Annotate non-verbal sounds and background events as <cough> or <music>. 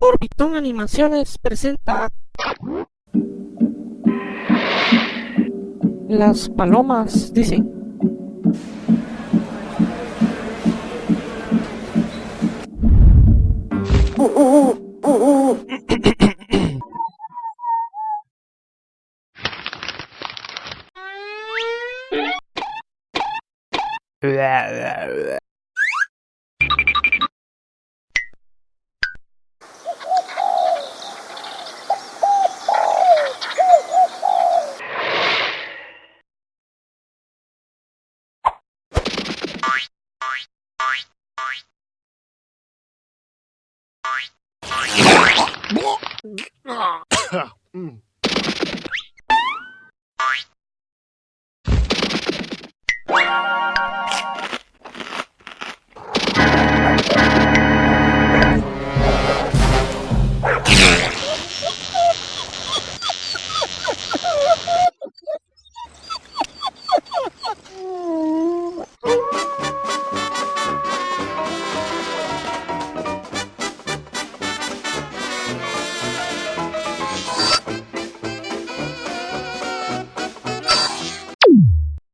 Orbitón Animaciones presenta Las palomas dicen <laughs>